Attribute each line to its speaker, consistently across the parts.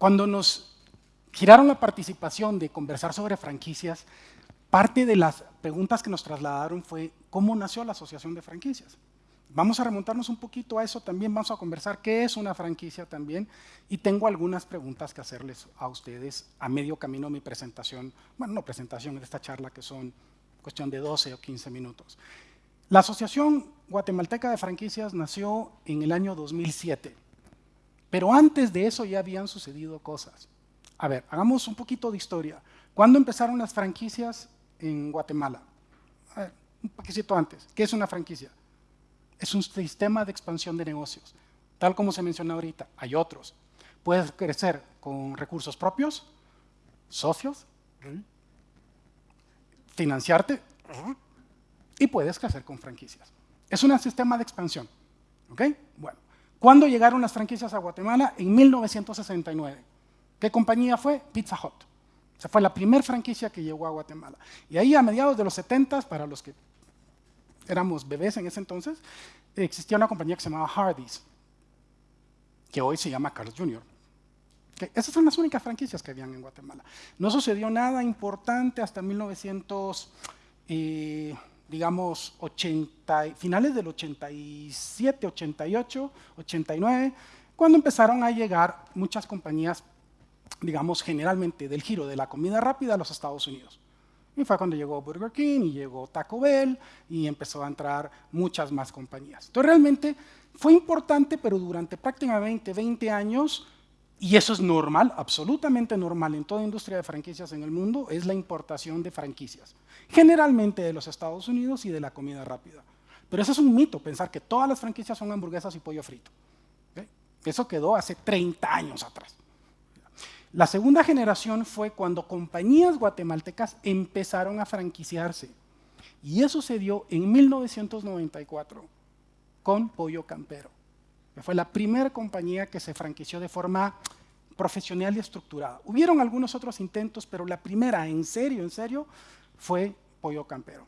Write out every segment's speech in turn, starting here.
Speaker 1: Cuando nos giraron la participación de conversar sobre franquicias, parte de las preguntas que nos trasladaron fue cómo nació la Asociación de Franquicias. Vamos a remontarnos un poquito a eso también, vamos a conversar qué es una franquicia también y tengo algunas preguntas que hacerles a ustedes a medio camino de mi presentación, bueno, no presentación, de esta charla que son cuestión de 12 o 15 minutos. La Asociación Guatemalteca de Franquicias nació en el año 2007, pero antes de eso ya habían sucedido cosas. A ver, hagamos un poquito de historia. ¿Cuándo empezaron las franquicias en Guatemala? Ver, un poquito antes. ¿Qué es una franquicia? Es un sistema de expansión de negocios. Tal como se menciona ahorita, hay otros. Puedes crecer con recursos propios, socios, financiarte y puedes crecer con franquicias. Es un sistema de expansión. ¿Ok? Bueno, ¿cuándo llegaron las franquicias a Guatemala? En 1969. ¿Qué compañía fue? Pizza Hut. O sea, fue la primera franquicia que llegó a Guatemala. Y ahí a mediados de los 70, para los que éramos bebés en ese entonces, existía una compañía que se llamaba Hardee's, que hoy se llama Carlos Jr. esas son las únicas franquicias que habían en Guatemala. No sucedió nada importante hasta 1900, eh, digamos, 80, finales del 87, 88, 89, cuando empezaron a llegar muchas compañías, digamos, generalmente del giro de la comida rápida a los Estados Unidos. Y fue cuando llegó Burger King y llegó Taco Bell y empezó a entrar muchas más compañías. Entonces realmente fue importante, pero durante prácticamente 20 años, y eso es normal, absolutamente normal en toda industria de franquicias en el mundo, es la importación de franquicias. Generalmente de los Estados Unidos y de la comida rápida. Pero eso es un mito, pensar que todas las franquicias son hamburguesas y pollo frito. Eso quedó hace 30 años atrás. La segunda generación fue cuando compañías guatemaltecas empezaron a franquiciarse. Y eso se dio en 1994 con Pollo Campero, fue la primera compañía que se franquició de forma profesional y estructurada. Hubieron algunos otros intentos, pero la primera, en serio, en serio, fue Pollo Campero,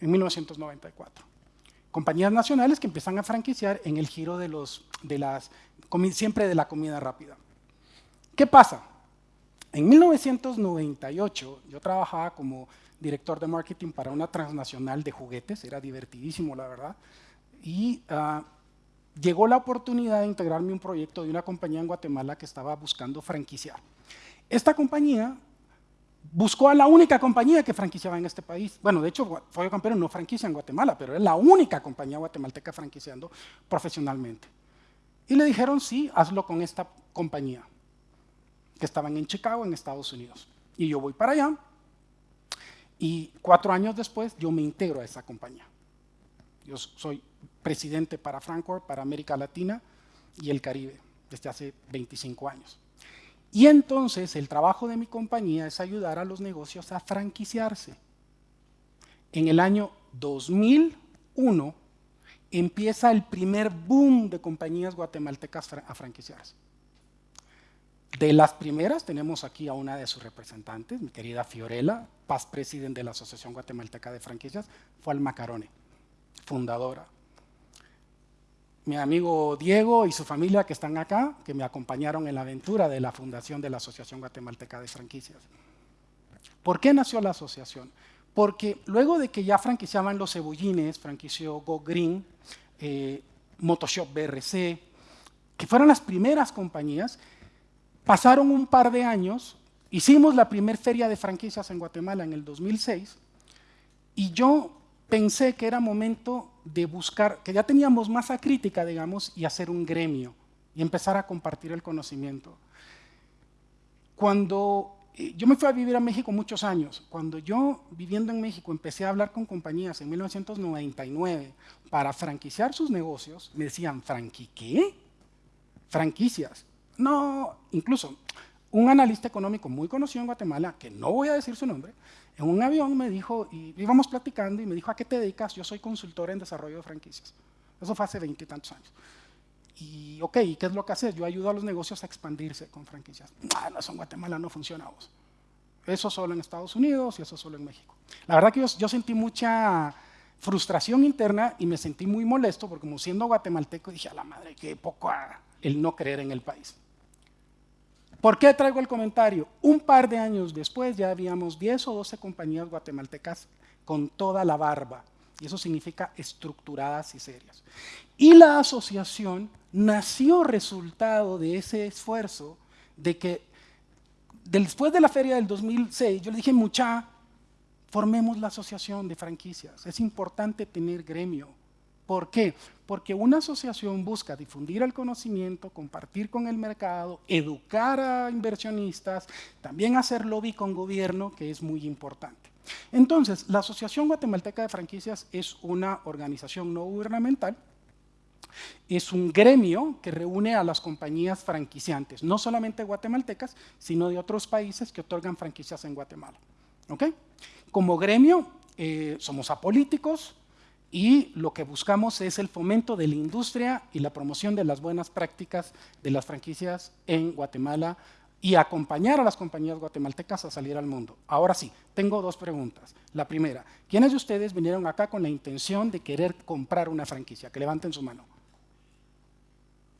Speaker 1: en 1994. Compañías nacionales que empiezan a franquiciar en el giro de los, de las, siempre de la comida rápida. ¿Qué pasa? En 1998 yo trabajaba como director de marketing para una transnacional de juguetes, era divertidísimo la verdad, y ah, llegó la oportunidad de integrarme un proyecto de una compañía en Guatemala que estaba buscando franquiciar. Esta compañía buscó a la única compañía que franquiciaba en este país. Bueno, de hecho, Follo Campero no franquicia en Guatemala, pero es la única compañía guatemalteca franquiciando profesionalmente. Y le dijeron, sí, hazlo con esta compañía que estaban en Chicago, en Estados Unidos. Y yo voy para allá y cuatro años después yo me integro a esa compañía. Yo soy presidente para Frankfurt, para América Latina y el Caribe desde hace 25 años. Y entonces el trabajo de mi compañía es ayudar a los negocios a franquiciarse. En el año 2001 empieza el primer boom de compañías guatemaltecas a franquiciarse. De las primeras tenemos aquí a una de sus representantes, mi querida Fiorella, past presidente de la Asociación Guatemalteca de Franquicias, fue al Macarone, fundadora. Mi amigo Diego y su familia que están acá, que me acompañaron en la aventura de la fundación de la Asociación Guatemalteca de Franquicias. ¿Por qué nació la asociación? Porque luego de que ya franquiciaban los cebullines, franquició Go Green, eh, Motoshop BRC, que fueron las primeras compañías, Pasaron un par de años, hicimos la primera feria de franquicias en Guatemala en el 2006 y yo pensé que era momento de buscar, que ya teníamos masa crítica, digamos, y hacer un gremio y empezar a compartir el conocimiento. Cuando eh, yo me fui a vivir a México muchos años, cuando yo viviendo en México empecé a hablar con compañías en 1999 para franquiciar sus negocios, me decían, ¿franqui qué? Franquicias. No, incluso un analista económico muy conocido en Guatemala, que no voy a decir su nombre, en un avión me dijo, y íbamos platicando, y me dijo, ¿a qué te dedicas? Yo soy consultor en desarrollo de franquicias. Eso fue hace veintitantos años. Y, ok, ¿qué es lo que haces? Yo ayudo a los negocios a expandirse con franquicias. Ah, no, eso en Guatemala no funcionamos. Eso solo en Estados Unidos y eso solo en México. La verdad que yo, yo sentí mucha frustración interna y me sentí muy molesto porque como siendo guatemalteco dije, a la madre, qué poco el no creer en el país. ¿Por qué traigo el comentario? Un par de años después ya habíamos 10 o 12 compañías guatemaltecas con toda la barba. Y eso significa estructuradas y serias. Y la asociación nació resultado de ese esfuerzo de que después de la feria del 2006, yo le dije, mucha, formemos la asociación de franquicias. Es importante tener gremio. ¿Por qué? Porque una asociación busca difundir el conocimiento, compartir con el mercado, educar a inversionistas, también hacer lobby con gobierno, que es muy importante. Entonces, la Asociación Guatemalteca de Franquicias es una organización no gubernamental, es un gremio que reúne a las compañías franquiciantes, no solamente guatemaltecas, sino de otros países que otorgan franquicias en Guatemala. Como gremio, eh, somos apolíticos y lo que buscamos es el fomento de la industria y la promoción de las buenas prácticas de las franquicias en Guatemala y acompañar a las compañías guatemaltecas a salir al mundo. Ahora sí, tengo dos preguntas. La primera, ¿quiénes de ustedes vinieron acá con la intención de querer comprar una franquicia? Que levanten su mano.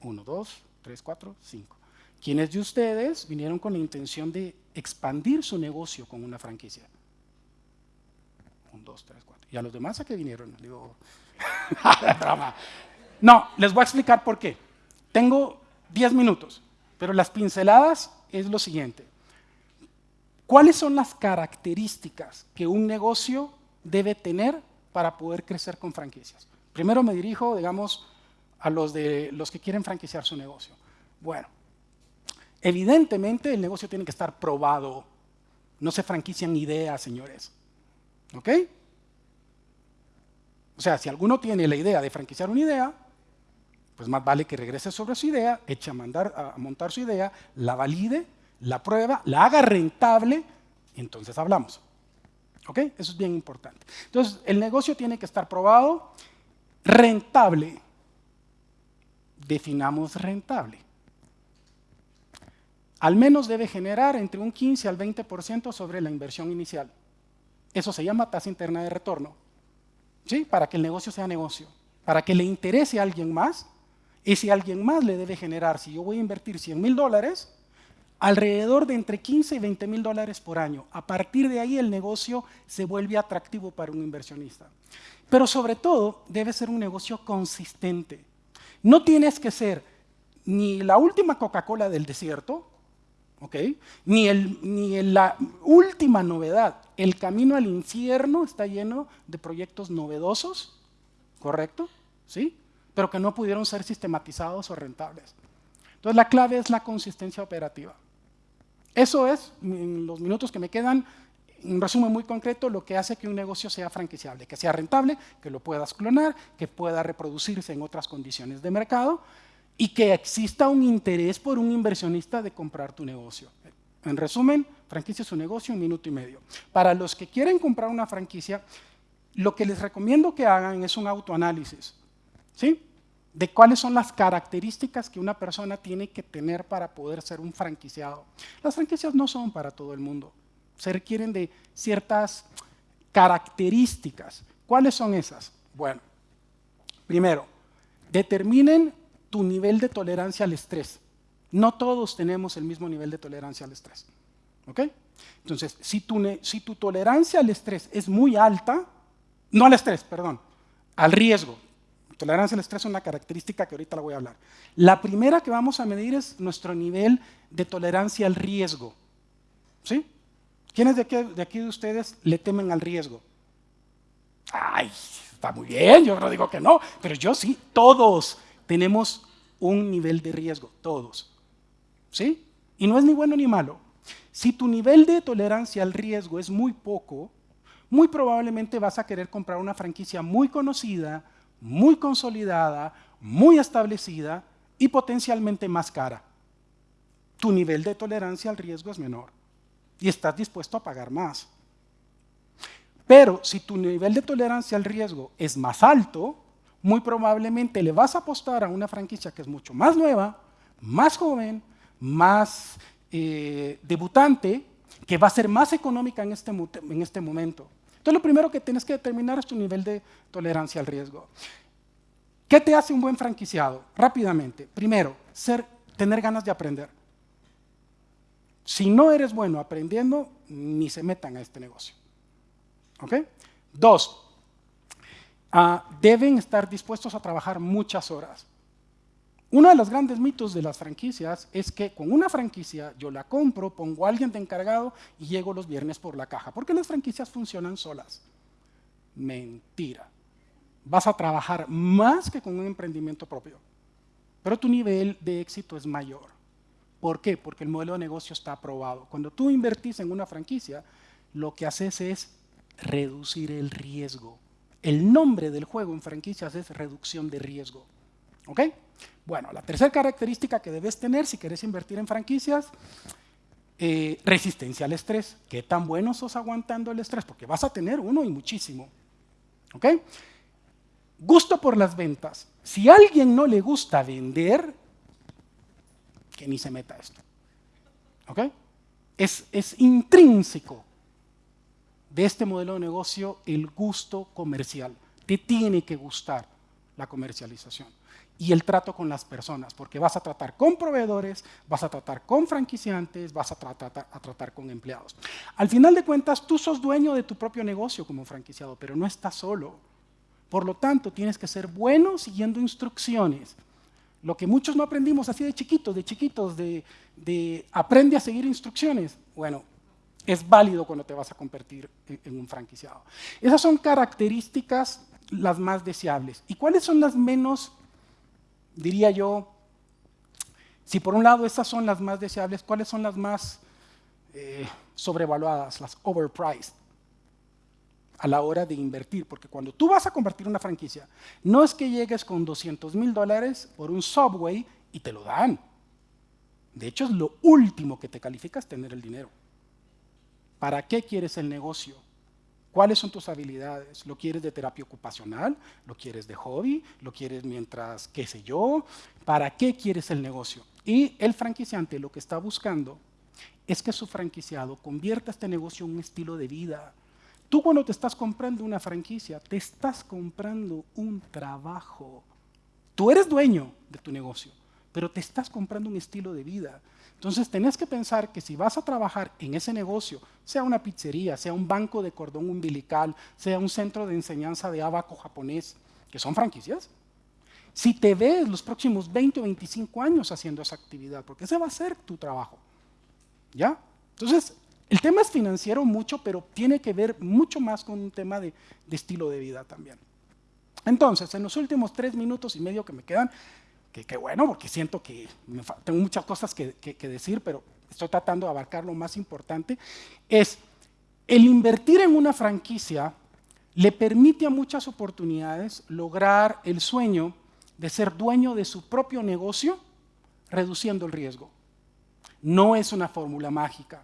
Speaker 1: Uno, dos, tres, cuatro, cinco. ¿Quiénes de ustedes vinieron con la intención de expandir su negocio con una franquicia? Un, dos, tres, cuatro. ¿Y a los demás a qué vinieron? Digo, no, les voy a explicar por qué. Tengo diez minutos, pero las pinceladas es lo siguiente. ¿Cuáles son las características que un negocio debe tener para poder crecer con franquicias? Primero me dirijo, digamos, a los, de, los que quieren franquiciar su negocio. Bueno, evidentemente el negocio tiene que estar probado. No se franquician ideas, señores. ¿Ok? O sea, si alguno tiene la idea de franquiciar una idea, pues más vale que regrese sobre su idea, eche a, mandar, a montar su idea, la valide, la prueba, la haga rentable, y entonces hablamos. ¿Ok? Eso es bien importante. Entonces, el negocio tiene que estar probado, rentable. Definamos rentable. Al menos debe generar entre un 15 al 20% sobre la inversión inicial. Eso se llama tasa interna de retorno. ¿Sí? Para que el negocio sea negocio. Para que le interese a alguien más y si alguien más le debe generar, si yo voy a invertir 100 mil dólares, alrededor de entre 15 y 20 mil dólares por año. A partir de ahí el negocio se vuelve atractivo para un inversionista. Pero sobre todo debe ser un negocio consistente. No tienes que ser ni la última Coca-Cola del desierto, ni, el, ni la última novedad. El camino al infierno está lleno de proyectos novedosos, ¿correcto? ¿Sí? pero que no pudieron ser sistematizados o rentables. Entonces la clave es la consistencia operativa. Eso es, en los minutos que me quedan, un resumen muy concreto, lo que hace que un negocio sea franquiciable, que sea rentable, que lo puedas clonar, que pueda reproducirse en otras condiciones de mercado y que exista un interés por un inversionista de comprar tu negocio. En resumen, franquicia es un negocio, un minuto y medio. Para los que quieren comprar una franquicia, lo que les recomiendo que hagan es un autoanálisis. ¿sí? De cuáles son las características que una persona tiene que tener para poder ser un franquiciado. Las franquicias no son para todo el mundo. Se requieren de ciertas características. ¿Cuáles son esas? Bueno, primero, determinen tu nivel de tolerancia al estrés. No todos tenemos el mismo nivel de tolerancia al estrés. ¿Ok? Entonces, si tu, tolerancia al estrés es muy alta, no al estrés, perdón, al riesgo, Tolerancia al estrés es una característica que ahorita la voy a hablar. La primera que vamos a medir es nuestro nivel de tolerancia al riesgo. ¿Sí? ¿Quiénes de aquí de ustedes le temen al riesgo? Ay, está muy bien, yo no digo que no, pero yo sí, todos tenemos un nivel de riesgo, todos. ¿Sí? Y no es ni bueno ni malo. Si tu nivel de tolerancia al riesgo es muy poco, muy probablemente vas a querer comprar una franquicia muy conocida, muy consolidada, muy establecida y potencialmente más cara. Tu nivel de tolerancia al riesgo es menor y estás dispuesto a pagar más. Pero si tu nivel de tolerancia al riesgo es más alto, muy probablemente le vas a apostar a una franquicia que es mucho más nueva, más joven, más eh, debutante, que va a ser más económica en este, en este momento. Entonces, lo primero que tienes que determinar es tu nivel de tolerancia al riesgo. ¿Qué te hace un buen franquiciado? Rápidamente. Primero, tener ganas de aprender. Si no eres bueno aprendiendo, ni se metan a este negocio. ¿Ok? Dos, ah, deben estar dispuestos a trabajar muchas horas. Uno de los grandes mitos de las franquicias es que con una franquicia yo la compro, pongo a alguien de encargado y llego los viernes por la caja, porque las franquicias funcionan solas. Mentira. Vas a trabajar más que con un emprendimiento propio, pero tu nivel de éxito es mayor. ¿Por qué? Porque el modelo de negocio está aprobado. Cuando tú invertís en una franquicia, lo que haces es reducir el riesgo. El nombre del juego en franquicias es reducción de riesgo. ¿Ok? Bueno, la tercera característica que debes tener si quieres invertir en franquicias, eh, resistencia al estrés. ¿Qué tan bueno sos aguantando el estrés? Porque vas a tener uno y muchísimo. ¿Ok? Gusto por las ventas. Si a alguien no le gusta vender, que ni se meta esto. ¿Ok? Es, es intrínseco de este modelo de negocio el gusto comercial. Te tiene que gustar la comercialización y el trato con las personas, porque vas a tratar con proveedores, vas a tratar con franquiciantes, vas a tratar, a tratar con empleados. Al final de cuentas, tú sos dueño de tu propio negocio como franquiciado, pero no estás solo. Por lo tanto, tienes que ser bueno siguiendo instrucciones. Lo que muchos no aprendimos así de chiquitos, de chiquitos, de, de aprende a seguir instrucciones. Bueno, es válido cuando te vas a convertir en un franquiciado. Esas son características las más deseables. ¿Y cuáles son las menos diría yo, si por un lado estas son las más deseables, ¿cuáles son las más eh, sobrevaluadas, las overpriced? a la hora de invertir, porque cuando tú vas a convertir una franquicia, no es que llegues con 200 mil dólares por un subway y te lo dan. De hecho, es lo último que te calificas tener el dinero. ¿Para qué quieres el negocio? ¿Cuáles son tus habilidades? ¿Lo quieres de terapia ocupacional? ¿Lo quieres de hobby? ¿Lo quieres mientras, qué sé yo? ¿Para qué quieres el negocio? Y el franquiciante lo que está buscando es que su franquiciado convierta este negocio en un estilo de vida. Tú cuando te estás comprando una franquicia, te estás comprando un trabajo. Tú eres dueño de tu negocio, pero te estás comprando un estilo de vida. Entonces tenés que pensar que si vas a trabajar en ese negocio, sea una pizzería, sea un banco de cordón umbilical, sea un centro de enseñanza de abaco japonés, que son franquicias, si te ves los próximos 20 o 25 años haciendo esa actividad, porque ese va a ser tu trabajo. ¿Ya? Entonces, el tema es financiero mucho, pero tiene que ver mucho más con un tema de, de estilo de vida también. Entonces, en los últimos tres minutos y medio que me quedan, que, bueno, porque siento que tengo muchas cosas que, decir, pero estoy tratando de abarcar lo más importante, es el invertir en una franquicia le permite a muchas oportunidades lograr el sueño de ser dueño de su propio negocio, reduciendo el riesgo. No es una fórmula mágica.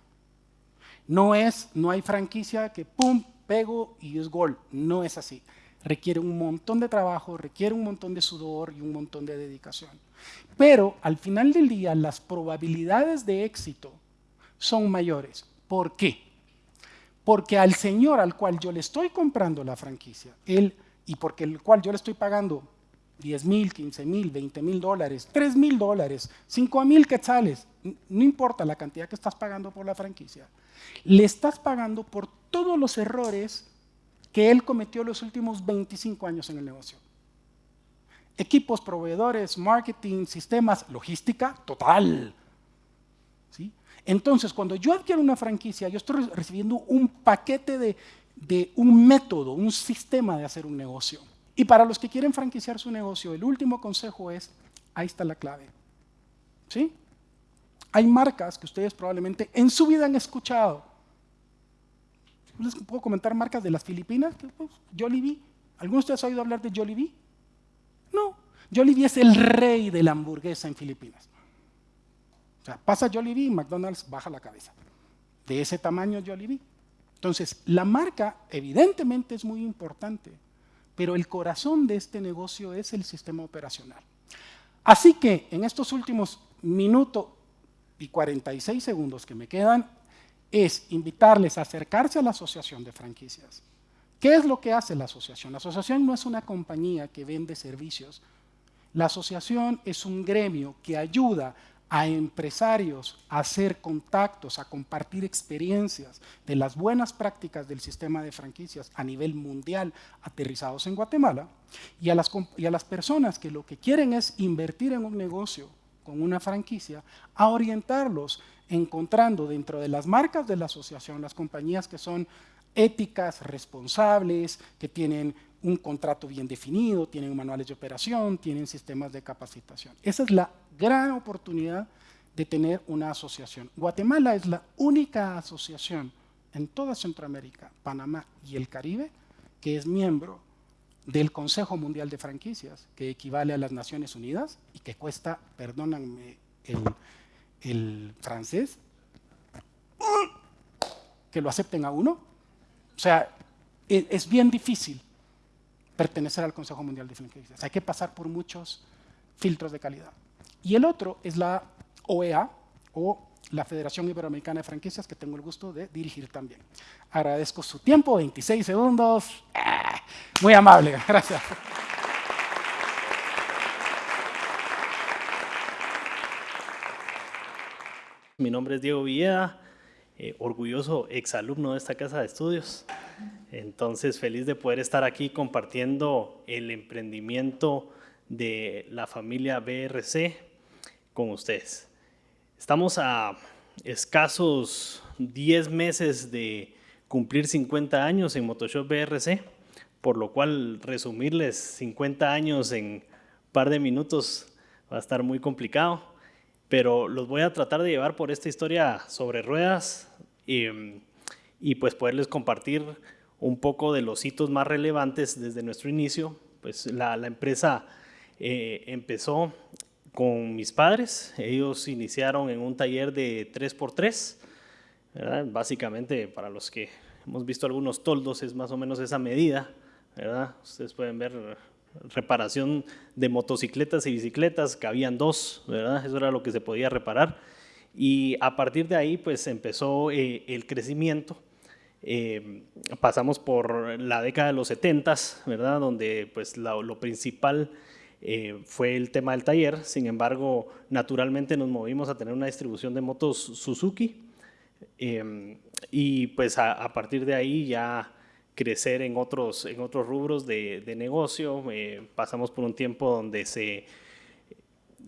Speaker 1: No es, no hay franquicia que pum, pego y es gol. No es así requiere un montón de trabajo, requiere un montón de sudor y un montón de dedicación. Pero al final del día las probabilidades de éxito son mayores. ¿Por qué? Porque al señor al cual yo le estoy comprando la franquicia, él, y porque el cual yo le estoy pagando 10 mil, 15 mil, 20 mil dólares, 3 mil dólares, 5 mil quetzales, no importa la cantidad que estás pagando por la franquicia, le estás pagando por todos los errores que él cometió los últimos 25 años en el negocio. Equipos, proveedores, marketing, sistemas, logística, total. ¿Sí? Entonces, cuando yo adquiero una franquicia, yo estoy recibiendo un paquete de, de un método, un sistema de hacer un negocio. Y para los que quieren franquiciar su negocio, el último consejo es, ahí está la clave. ¿Sí? Hay marcas que ustedes probablemente en su vida han escuchado, les puedo comentar marcas de las Filipinas, pues, Jollibee. ¿Alguno de ustedes ha oído hablar de Jollibee? No. Jollibee es el rey de la hamburguesa en Filipinas. O sea, pasa Jollibee y McDonald's baja la cabeza. De ese tamaño Jollibee. Entonces, la marca evidentemente es muy importante, pero el corazón de este negocio es el sistema operacional. Así que en estos últimos minutos y 46 segundos que me quedan, es invitarles a acercarse a la asociación de franquicias. ¿Qué es lo que hace la asociación? La asociación no es una compañía que vende servicios. La asociación es un gremio que ayuda a empresarios a hacer contactos, a compartir experiencias de las buenas prácticas del sistema de franquicias a nivel mundial aterrizados en Guatemala y a las, y a las personas que lo que quieren es invertir en un negocio con una franquicia, a orientarlos encontrando dentro de las marcas de la asociación las compañías que son éticas, responsables, que tienen un contrato bien definido, tienen manuales de operación, tienen sistemas de capacitación. Esa es la gran oportunidad de tener una asociación. Guatemala es la única asociación en toda Centroamérica, Panamá y el Caribe que es miembro del Consejo Mundial de Franquicias, que equivale a las Naciones Unidas y que cuesta, perdónenme el, el francés, que lo acepten a uno. O sea, e, es bien difícil pertenecer al Consejo Mundial de Franquicias. Hay que pasar por muchos filtros de calidad. Y el otro es la OEA, o la Federación Iberoamericana de Franquicias, que tengo el gusto de dirigir también. Agradezco su tiempo, 26 segundos. Ah, muy amable, gracias.
Speaker 2: Mi nombre es Diego Villeda, eh, orgulloso exalumno de esta casa de estudios. Entonces, feliz de poder estar aquí compartiendo el emprendimiento de la familia BRC con ustedes. Estamos a escasos 10 meses de cumplir 50 años en Motoshop BRC, por lo cual resumirles 50 años en un par de minutos va a estar muy complicado, pero los voy a tratar de llevar por esta historia sobre ruedas y, y pues poderles compartir un poco de los hitos más relevantes desde nuestro inicio. Pues la, empresa eh, empezó con mis padres, ellos iniciaron en un taller de 3x3, básicamente para los que hemos visto algunos toldos es más o menos esa medida, ustedes pueden ver reparación de motocicletas y bicicletas, que habían dos, ¿verdad? eso era lo que se podía reparar. Y a partir de ahí pues empezó eh, el crecimiento. Eh, pasamos por la década de los 70, ¿verdad? Donde pues lo, principal eh, fue el tema del taller. Sin embargo, naturalmente nos movimos a tener una distribución de motos Suzuki. Eh, y pues a, partir de ahí ya crecer en otros, en otros rubros de, negocio. pasamos por un tiempo donde se,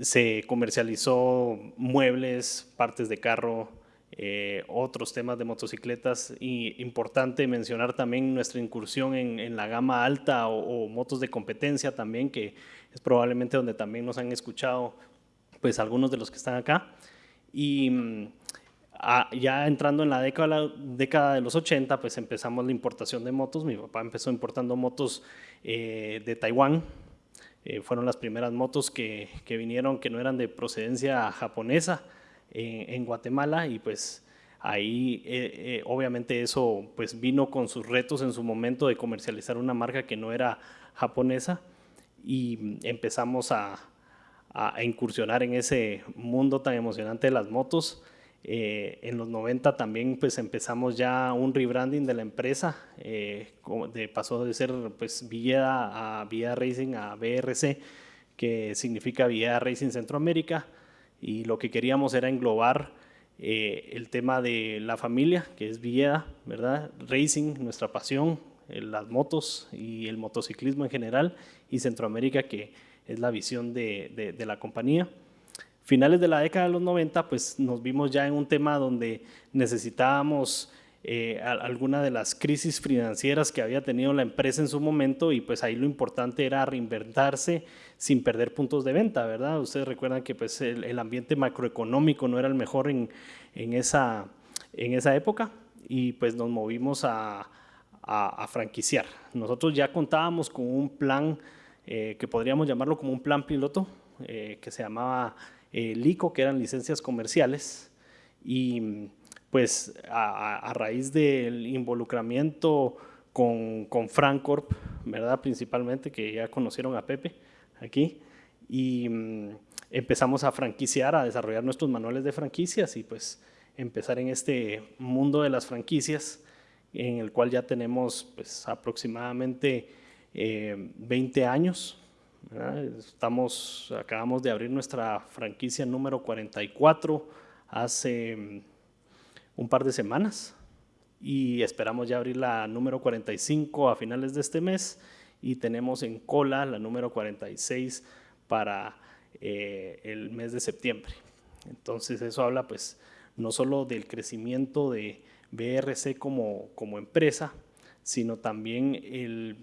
Speaker 2: se comercializó muebles, partes de carro, eh, otros temas de motocicletas y importante mencionar también nuestra incursión en, la gama alta o, motos de competencia también, que es probablemente donde también nos han escuchado pues algunos de los que están acá. Y mm, ya entrando en la década, década, de los 80, pues empezamos la importación de motos. Mi papá empezó importando motos eh, de Taiwán. Eh, fueron las primeras motos que, que vinieron que no eran de procedencia japonesa en, Guatemala y pues ahí eh, eh, obviamente eso pues vino con sus retos en su momento de comercializar una marca que no era japonesa y empezamos a, a incursionar en ese mundo tan emocionante de las motos. Eh, en los 90 también pues empezamos ya un rebranding de la empresa, de, pasó de ser pues Villeda a Villeda Racing a BRC, que significa Villeda Racing Centroamérica y lo que queríamos era englobar eh, el tema de la familia, que es Villeda, ¿verdad? Racing, nuestra pasión, eh, las motos y el motociclismo en general, y Centroamérica, que es la visión de, de, la compañía. Finales de la década de los 90, pues nos vimos ya en un tema donde necesitábamos eh, alguna de las crisis financieras que había tenido la empresa en su momento y pues ahí lo importante era reinventarse sin perder puntos de venta, ¿verdad? Ustedes recuerdan que pues el, ambiente macroeconómico no era el mejor en, en, esa, en esa época y pues nos movimos a, a, franquiciar. Nosotros ya contábamos con un plan eh, que podríamos llamarlo como un plan piloto eh, que se llamaba LICO, que eran licencias comerciales y pues a, raíz del involucramiento con, con Francorp, ¿verdad? Principalmente, que ya conocieron a Pepe aquí, y mm, empezamos a franquiciar, a desarrollar nuestros manuales de franquicias y pues empezar en este mundo de las franquicias, en el cual ya tenemos pues aproximadamente 20 eh, años, Estamos, acabamos de abrir nuestra franquicia número 44 hace mm, un par de semanas y esperamos ya abrir la número 45 a finales de este mes y tenemos en cola la número 46 para eh, el mes de septiembre. Entonces eso habla pues no solo del crecimiento de BRC como, como empresa, sino también el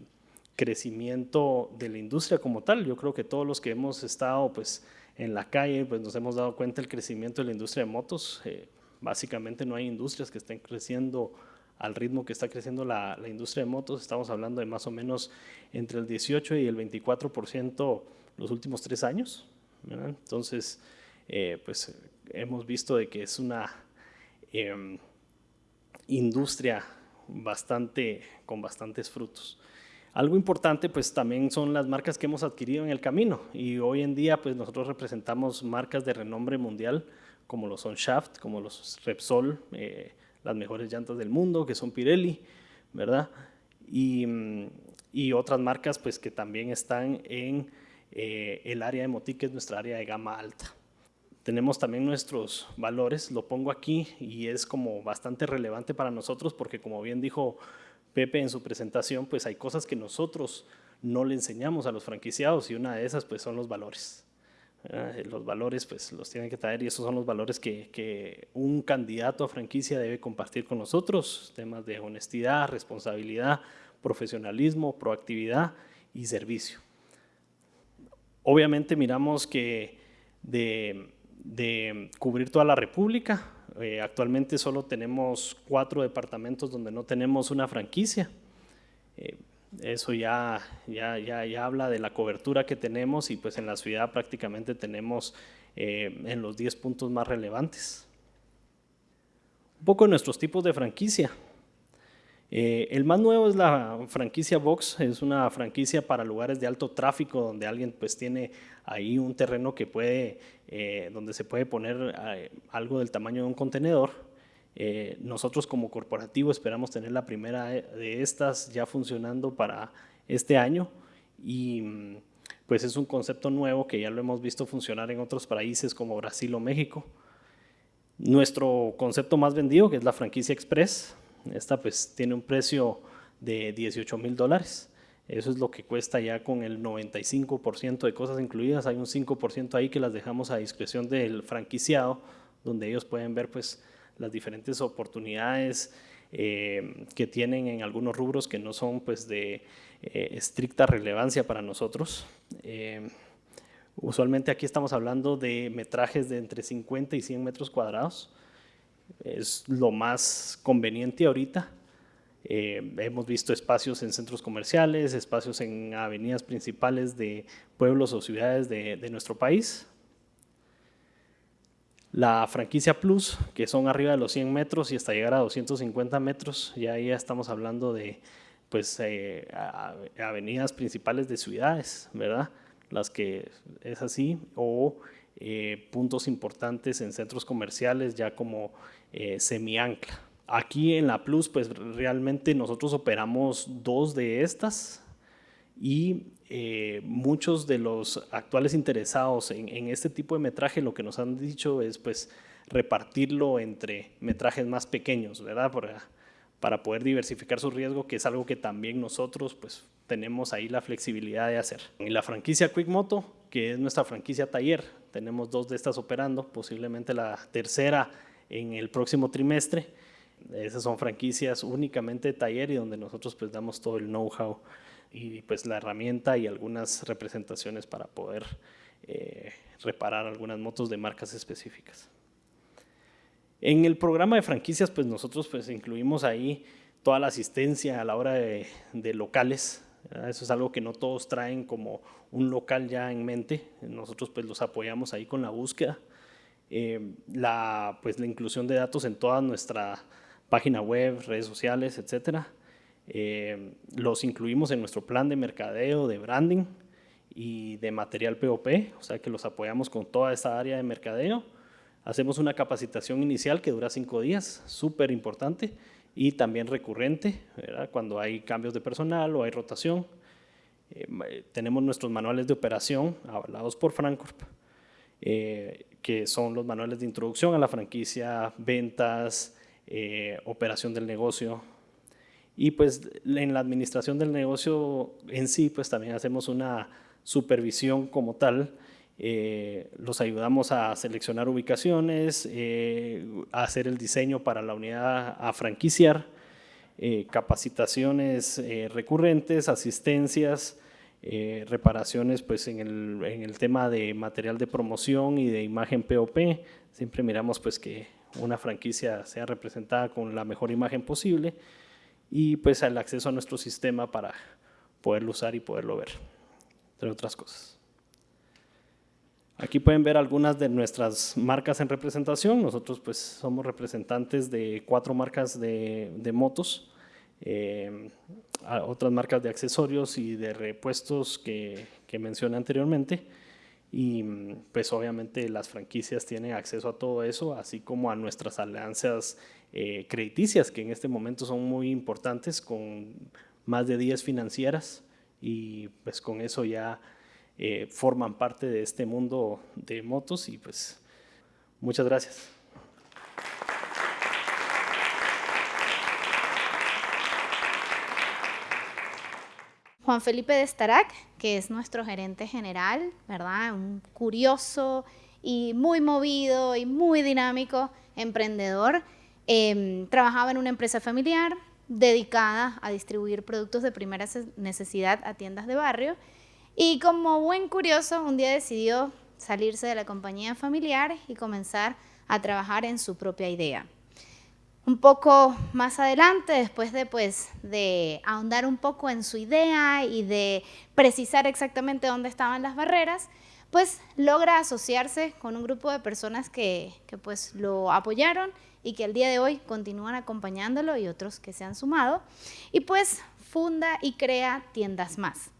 Speaker 2: crecimiento de la industria como tal. Yo creo que todos los que hemos estado pues, en la calle pues, nos hemos dado cuenta del crecimiento de la industria de motos. Eh, básicamente no hay industrias que estén creciendo al ritmo que está creciendo la, industria de motos. Estamos hablando de más o menos entre el 18 y el 24% los últimos tres años. Entonces, eh, pues hemos visto de que es una em, industria bastante, con bastantes frutos. Algo importante pues también son las marcas que hemos adquirido en el camino y hoy en día pues nosotros representamos marcas de renombre mundial como lo son Shaft, como los Repsol, eh, las mejores llantas del mundo que son Pirelli, ¿verdad? Y, y otras marcas pues que también están en eh, el área de Moti que es nuestra área de gama alta. Tenemos también nuestros valores, lo pongo aquí y es como bastante relevante para nosotros porque como bien dijo Pepe en su presentación, pues hay cosas que nosotros no le enseñamos a los franquiciados y una de esas pues son los valores. Los valores pues los tienen que traer y esos son los valores que, que, un candidato a franquicia debe compartir con nosotros, temas de honestidad, responsabilidad, profesionalismo, proactividad y servicio. Obviamente miramos que de, cubrir toda la República, eh, actualmente solo tenemos cuatro departamentos donde no tenemos una franquicia. Eh, eso ya, ya, ya, habla de la cobertura que tenemos y pues en la ciudad prácticamente tenemos eh, en los 10 puntos más relevantes. Un poco de nuestros tipos de franquicia. Eh, el más nuevo es la franquicia Vox, es una franquicia para lugares de alto tráfico donde alguien pues tiene ahí un terreno que puede, eh, donde se puede poner algo del tamaño de un contenedor. Nosotros como corporativo esperamos tener la primera de estas ya funcionando para este año y pues es un concepto nuevo que ya lo hemos visto funcionar en otros países como Brasil o México. Nuestro concepto más vendido, que es la franquicia Express, esta pues tiene un precio de 18 mil dólares. Eso es lo que cuesta ya con el 95% de cosas incluidas. Hay un 5% ahí que las dejamos a discreción del franquiciado, donde ellos pueden ver pues las diferentes oportunidades eh, que tienen en algunos rubros que no son pues de eh, estricta relevancia para nosotros. Eh, usualmente aquí estamos hablando de metrajes de entre 50 y 100 metros cuadrados es lo más conveniente ahorita. Hemos visto espacios en centros comerciales, espacios en avenidas principales de pueblos o ciudades de, nuestro país. La franquicia Plus, que son arriba de los 100 metros y hasta llegar a 250 metros, ya ahí estamos hablando de pues, eh, avenidas principales de ciudades, ¿verdad? Las que es así, o eh, puntos importantes en centros comerciales ya como eh, semi-ancla. Aquí en la Plus, pues realmente nosotros operamos dos de estas y eh, muchos de los actuales interesados en, este tipo de metraje lo que nos han dicho es pues repartirlo entre metrajes más pequeños, ¿verdad? Para, para poder diversificar su riesgo, que es algo que también nosotros pues tenemos ahí la flexibilidad de hacer. Y la franquicia Quick Moto, que es nuestra franquicia taller, tenemos dos de estas operando, posiblemente la tercera en el próximo trimestre. Esas son franquicias únicamente de taller y donde nosotros pues damos todo el know-how y pues la herramienta y algunas representaciones para poder eh, reparar algunas motos de marcas específicas. En el programa de franquicias pues nosotros pues incluimos ahí toda la asistencia a la hora de, locales, eso es algo que no todos traen como un local ya en mente. Nosotros pues los apoyamos ahí con la búsqueda. Eh, la, pues, la inclusión de datos en toda nuestra página web, redes sociales, etc. Eh, los incluimos en nuestro plan de mercadeo, de branding y de material POP, o sea que los apoyamos con toda esta área de mercadeo. Hacemos una capacitación inicial que dura cinco días, súper importante, y también recurrente, cuando hay cambios de personal o hay rotación. tenemos nuestros manuales de operación avalados por Francorp, que son los manuales de introducción a la franquicia, ventas, operación del negocio, y pues en la administración del negocio en sí, pues también hacemos una supervisión como tal. Eh, los ayudamos a seleccionar ubicaciones, eh, a hacer el diseño para la unidad a franquiciar, eh, capacitaciones recurrentes, asistencias, reparaciones pues en el, en el, tema de material de promoción y de imagen POP. Siempre miramos pues que una franquicia sea representada con la mejor imagen posible y pues el acceso a nuestro sistema para poderlo usar y poderlo ver, entre otras cosas. Aquí pueden ver algunas de nuestras marcas en representación. Nosotros pues somos representantes de cuatro marcas de, motos, eh, otras marcas de accesorios y de repuestos que, que mencioné anteriormente. Y pues obviamente las franquicias tienen acceso a todo eso, así como a nuestras alianzas eh, crediticias, que en este momento son muy importantes, con más de 10 financieras, y pues con eso ya eh, forman parte de este mundo de motos, y pues muchas gracias.
Speaker 3: Juan Felipe de Starac, que es nuestro gerente general, ¿verdad? Un curioso y muy movido y muy dinámico emprendedor. Em, trabajaba en una empresa familiar dedicada a distribuir productos de primera necesidad a tiendas de barrio y como buen curioso un día decidió salirse de la compañía familiar y comenzar a trabajar en su propia idea. Un poco más adelante, después de, pues, de ahondar un poco en su idea y de precisar exactamente dónde estaban las barreras, pues logra asociarse con un grupo de personas que, que pues lo apoyaron y que al día de hoy continúan acompañándolo y otros que se han sumado. Y pues funda y crea tiendas más.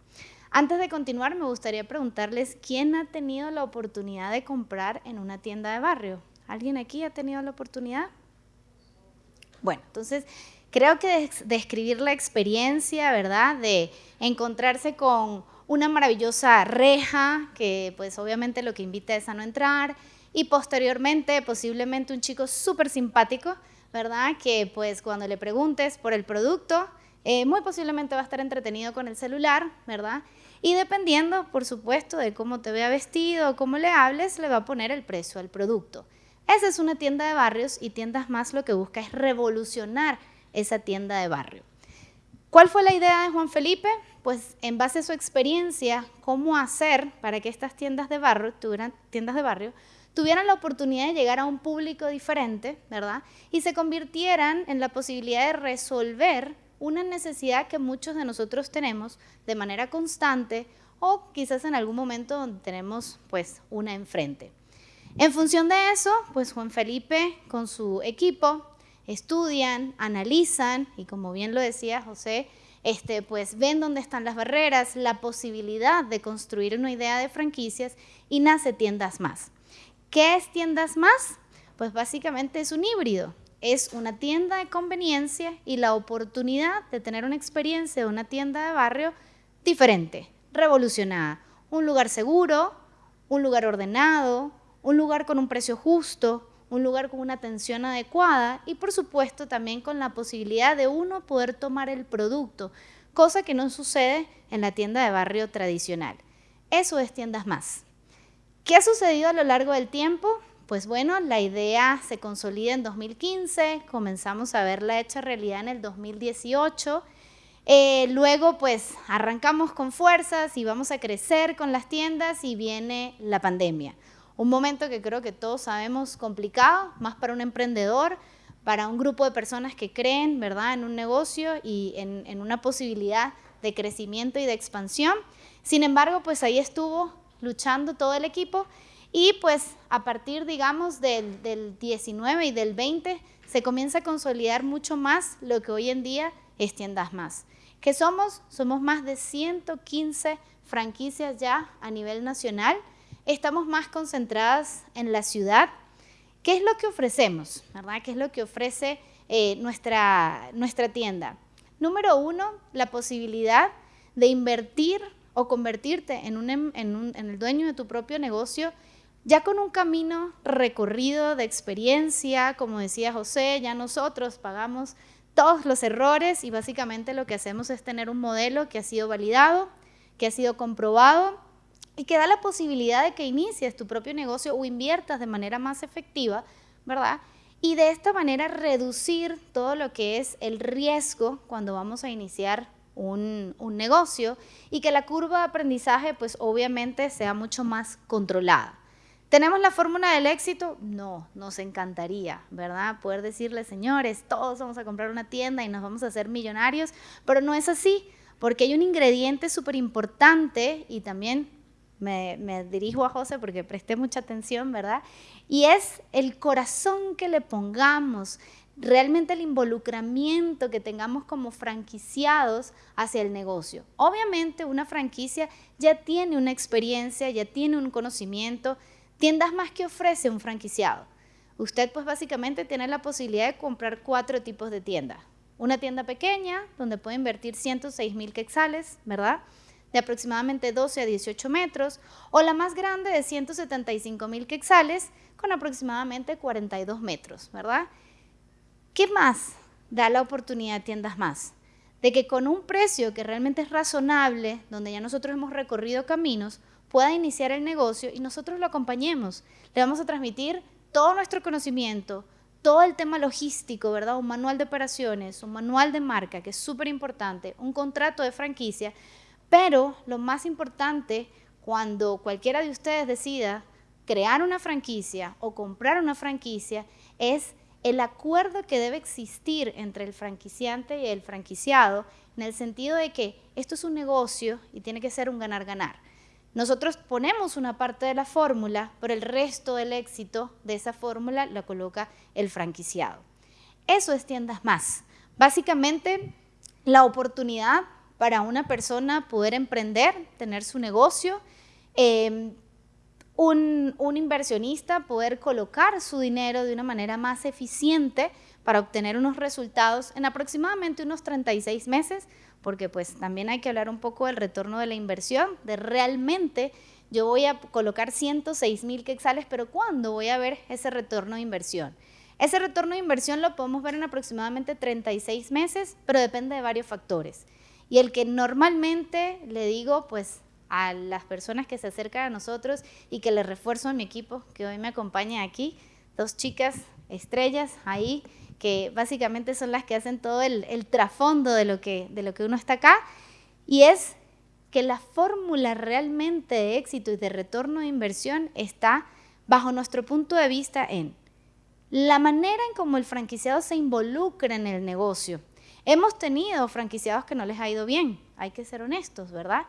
Speaker 3: Antes de continuar, me gustaría preguntarles quién ha tenido la oportunidad de comprar en una tienda de barrio. ¿Alguien aquí ha tenido la oportunidad? Bueno, entonces creo que describir la experiencia, ¿verdad? De encontrarse con una maravillosa reja, que pues obviamente lo que invita es a no entrar, y posteriormente posiblemente un chico súper simpático, ¿verdad? Que pues cuando le preguntes por el producto, eh, muy posiblemente va a estar entretenido con el celular, ¿verdad? Y dependiendo, por supuesto, de cómo te vea vestido cómo le hables, le va a poner el precio al producto. Esa es una tienda de barrios y Tiendas Más lo que busca es revolucionar esa tienda de barrio. ¿Cuál fue la idea de Juan Felipe? Pues en base a su experiencia, cómo hacer para que estas tiendas de barrio tuvieran, tiendas de barrio, tuvieran la oportunidad de llegar a un público diferente, ¿verdad? Y se convirtieran en la posibilidad de resolver una necesidad que muchos de nosotros tenemos de manera constante o quizás en algún momento donde tenemos pues una enfrente. En función de eso, pues Juan Felipe con su equipo estudian, analizan y como bien lo decía José, este, pues ven dónde están las barreras, la posibilidad de construir una idea de franquicias y nace Tiendas Más. ¿Qué es Tiendas Más? Pues básicamente es un híbrido. Es una tienda de conveniencia y la oportunidad de tener una experiencia de una tienda de barrio diferente, revolucionada. Un lugar seguro, un lugar ordenado, un lugar con un precio justo, un lugar con una atención adecuada y por supuesto también con la posibilidad de uno poder tomar el producto, cosa que no sucede en la tienda de barrio tradicional. Eso es tiendas más. ¿Qué ha sucedido a lo largo del tiempo? Pues bueno, la idea se consolida en 2015, comenzamos a verla hecha realidad en el 2018. Eh, luego pues arrancamos con fuerzas y vamos a crecer con las tiendas y viene la pandemia. Un momento que creo que todos sabemos complicado, más para un emprendedor, para un grupo de personas que creen ¿verdad? en un negocio y en, una posibilidad de crecimiento y de expansión. Sin embargo, pues ahí estuvo luchando todo el equipo y pues a partir, digamos, del, del 19 y del 20 se comienza a consolidar mucho más lo que hoy en día es Tiendas Más. ¿Qué somos? Somos más de 115 franquicias ya a nivel nacional estamos más concentradas en la ciudad. ¿Qué es lo que ofrecemos? ¿verdad? ¿Qué es lo que ofrece eh, nuestra, nuestra tienda? Número uno, la posibilidad de invertir o convertirte en, em, en el dueño de tu propio negocio, ya con un camino recorrido de experiencia, como decía José, ya nosotros pagamos todos los errores y básicamente lo que hacemos es tener un modelo que ha sido validado, que ha sido comprobado y que da la posibilidad de que inicies tu propio negocio o inviertas de manera más efectiva, ¿verdad? Y de esta manera reducir todo lo que es el riesgo cuando vamos a iniciar un, un negocio y que la curva de aprendizaje pues obviamente sea mucho más controlada. ¿Tenemos la fórmula del éxito? No, nos encantaría, ¿verdad? Poder decirle, señores, todos vamos a comprar una tienda y nos vamos a hacer millonarios, pero no es así, porque hay un ingrediente súper importante y también me, me, dirijo a José porque presté mucha atención, ¿verdad? Y es el corazón que le pongamos, realmente el involucramiento que tengamos como franquiciados hacia el negocio. Obviamente una franquicia ya tiene una experiencia, ya tiene un conocimiento, Tiendas más que ofrece un franquiciado. Usted pues básicamente tiene la posibilidad de comprar cuatro tipos de tiendas. Una tienda pequeña, donde puede invertir 106 mil quexales, ¿verdad? De aproximadamente 12 a 18 metros. O la más grande de 175 mil quexales, con aproximadamente 42 metros, ¿verdad? ¿Qué más da la oportunidad de tiendas más? De que con un precio que realmente es razonable, donde ya nosotros hemos recorrido caminos, pueda iniciar el negocio y nosotros lo acompañemos. Le vamos a transmitir todo nuestro conocimiento, todo el tema logístico, ¿verdad? Un manual de operaciones, un manual de marca, que es súper importante, un contrato de franquicia, pero lo más importante, cuando cualquiera de ustedes decida crear una franquicia o comprar una franquicia, es el acuerdo que debe existir entre el franquiciante y el franquiciado, en el sentido de que esto es un negocio y tiene que ser un ganar-ganar. Nosotros ponemos una parte de la fórmula, pero el resto del éxito de esa fórmula la coloca el franquiciado. Eso es tiendas más. Básicamente, la oportunidad para una persona poder emprender, tener su negocio, em, un, inversionista poder colocar su dinero de una manera más eficiente para obtener unos resultados en aproximadamente unos 36 meses porque pues también hay que hablar un poco del retorno de la inversión, de realmente yo voy a colocar 106 mil quexales, pero ¿cuándo voy a ver ese retorno de inversión? Ese retorno de inversión lo podemos ver en aproximadamente 36 meses, pero depende de varios factores. Y el que normalmente le digo, pues a las personas que se acercan a nosotros y que le refuerzo a mi equipo, que hoy me acompaña aquí, dos chicas estrellas ahí, que básicamente son las que hacen todo el, trasfondo de lo, que, de lo que uno está acá, y es que la fórmula realmente de éxito y de retorno de inversión está bajo nuestro punto de vista en la manera en cómo el franquiciado se involucra en el negocio. Hemos tenido franquiciados que no les ha ido bien, hay que ser honestos, ¿verdad?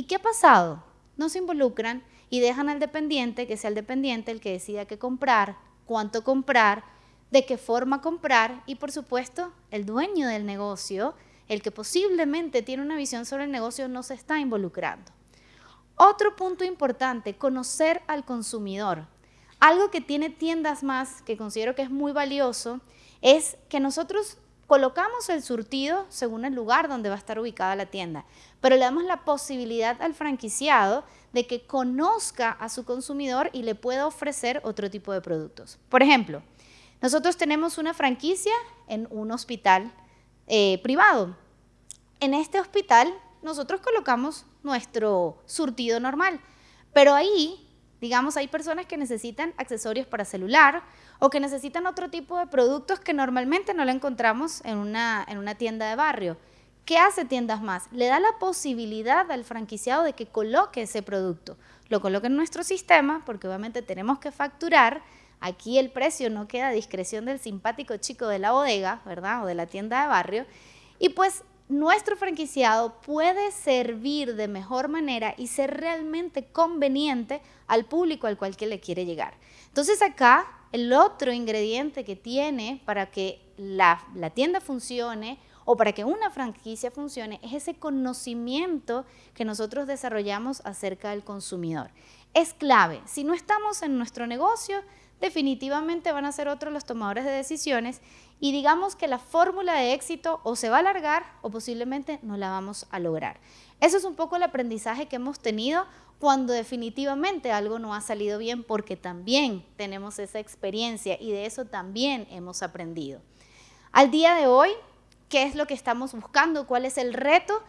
Speaker 3: ¿Y qué ha pasado? No se involucran y dejan al dependiente que sea el dependiente el que decida qué comprar, cuánto comprar, de qué forma comprar y por supuesto el dueño del negocio, el que posiblemente tiene una visión sobre el negocio, no se está involucrando. Otro punto importante, conocer al consumidor. Algo que tiene tiendas más, que considero que es muy valioso, es que nosotros colocamos el surtido según el lugar donde va a estar ubicada la tienda, pero le damos la posibilidad al franquiciado de que conozca a su consumidor y le pueda ofrecer otro tipo de productos. Por ejemplo, nosotros tenemos una franquicia en un hospital eh, privado. En este hospital nosotros colocamos nuestro surtido normal, pero ahí, digamos, hay personas que necesitan accesorios para celular o que necesitan otro tipo de productos que normalmente no lo encontramos en una, en una tienda de barrio. ¿Qué hace Tiendas Más? Le da la posibilidad al franquiciado de que coloque ese producto. Lo coloque en nuestro sistema, porque obviamente tenemos que facturar, Aquí el precio no queda a discreción del simpático chico de la bodega, ¿verdad? O de la tienda de barrio. Y pues nuestro franquiciado puede servir de mejor manera y ser realmente conveniente al público al cual que le quiere llegar. Entonces acá el otro ingrediente que tiene para que la, la tienda funcione o para que una franquicia funcione es ese conocimiento que nosotros desarrollamos acerca del consumidor. Es clave. Si no estamos en nuestro negocio, definitivamente van a ser otros los tomadores de decisiones y digamos que la fórmula de éxito o se va a alargar o posiblemente no la vamos a lograr. Eso es un poco el aprendizaje que hemos tenido cuando definitivamente algo no ha salido bien porque también tenemos esa experiencia y de eso también hemos aprendido. Al día de hoy, ¿qué es lo que estamos buscando? ¿Cuál es el reto?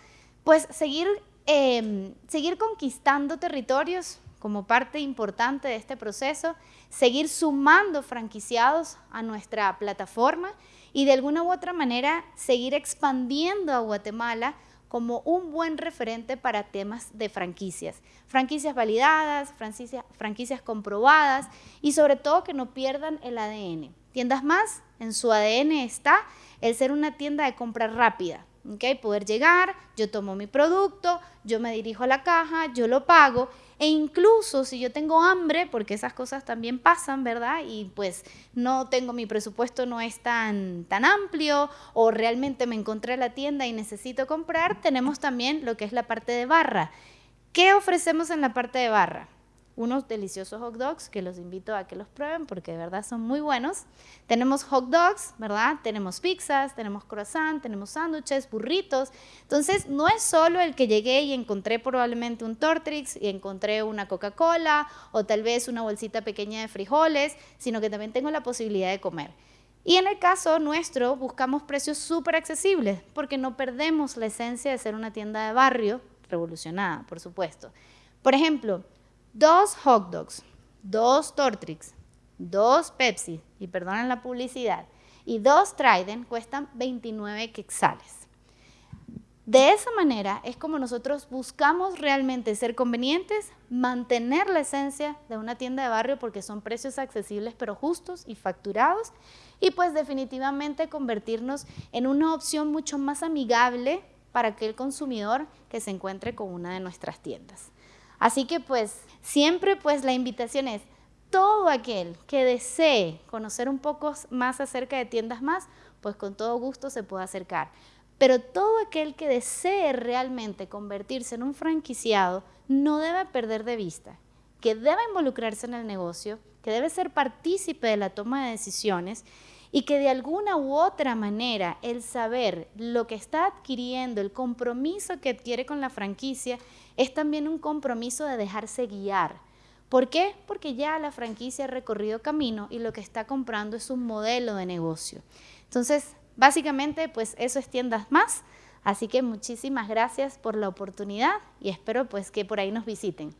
Speaker 3: Pues seguir, em, seguir conquistando territorios como parte importante de este proceso, seguir sumando franquiciados a nuestra plataforma y de alguna u otra manera seguir expandiendo a Guatemala como un buen referente para temas de franquicias. Franquicias validadas, franquicias, comprobadas y sobre todo que no pierdan el ADN. Tiendas más, en su ADN está el ser una tienda de compra rápida. ¿Okay? Poder llegar, yo tomo mi producto, yo me dirijo a la caja, yo lo pago e incluso si yo tengo hambre, porque esas cosas también pasan, ¿verdad? Y pues no tengo mi presupuesto, no es tan, tan amplio, o realmente me encontré en la tienda y necesito comprar, tenemos también lo que es la parte de barra. ¿Qué ofrecemos en la parte de barra? Unos deliciosos hot dogs que los invito a que los prueben porque de verdad son muy buenos. Tenemos hot dogs, ¿verdad? Tenemos pizzas, tenemos croissant, tenemos sándwiches, burritos. Entonces, no es solo el que llegué y encontré probablemente un Tortrix y encontré una Coca-Cola o tal vez una bolsita pequeña de frijoles, sino que también tengo la posibilidad de comer. Y en el caso nuestro, buscamos precios súper accesibles porque no perdemos la esencia de ser una tienda de barrio revolucionada, por supuesto. Por ejemplo, dos hot dogs, dos Tortrix, dos Pepsi, y perdonen la publicidad, y dos Trident cuestan 29 quexales. De esa manera es como nosotros buscamos realmente ser convenientes, mantener la esencia de una tienda de barrio porque son precios accesibles pero justos y facturados y pues definitivamente convertirnos en una opción mucho más amigable para aquel consumidor que se encuentre con una de nuestras tiendas. Así que pues siempre pues la invitación es todo aquel que desee conocer un poco más acerca de tiendas más, pues con todo gusto se puede acercar. Pero todo aquel que desee realmente convertirse en un franquiciado no debe perder de vista que debe involucrarse en el negocio, que debe ser partícipe de la toma de decisiones y que de alguna u otra manera el saber lo que está adquiriendo, el compromiso que adquiere con la franquicia, es también un compromiso de dejarse guiar. ¿Por qué? Porque ya la franquicia ha recorrido camino y lo que está comprando es un modelo de negocio. Entonces, básicamente, pues eso es tiendas más. Así que muchísimas gracias por la oportunidad y espero pues que por ahí nos visiten.